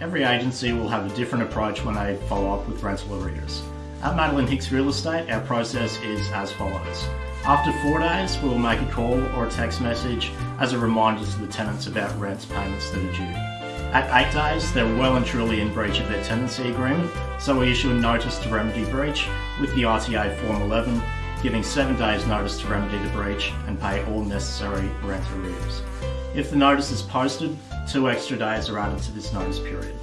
Every agency will have a different approach when they follow up with rental arrears. At Madeline Hicks Real Estate, our process is as follows. After four days, we will make a call or a text message as a reminder to the tenants about rent payments that are due. At eight days, they're well and truly in breach of their tenancy agreement, so we issue a notice to remedy breach with the RTA Form 11, giving seven days notice to remedy the breach and pay all necessary rent arrears. If the notice is posted, two extra days are added to this notice period.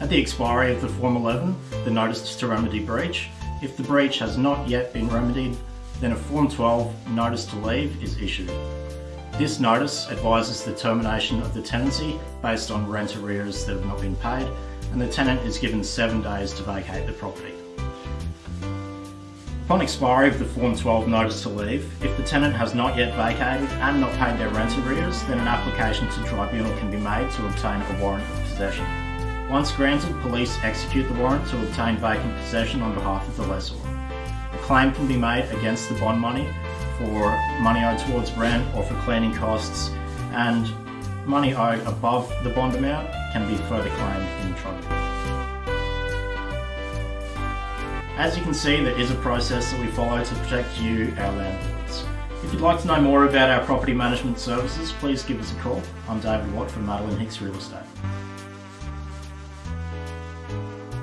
At the expiry of the Form 11, the notice to remedy breach, if the breach has not yet been remedied, then a Form 12 notice to leave is issued. This notice advises the termination of the tenancy based on rent arrears that have not been paid, and the tenant is given seven days to vacate the property. Upon expiry of the Form 12 notice to leave, if the tenant has not yet vacated and not paid their rent arrears, then an application to tribunal can be made to obtain a warrant of possession. Once granted, police execute the warrant to obtain vacant possession on behalf of the lessor. A claim can be made against the bond money for money owed towards rent or for cleaning costs, and money owed above the bond amount can be further claimed in tribunal. As you can see, there is a process that we follow to protect you, our landlords. If you'd like to know more about our property management services, please give us a call. I'm David Watt from Madeline Hicks Real Estate.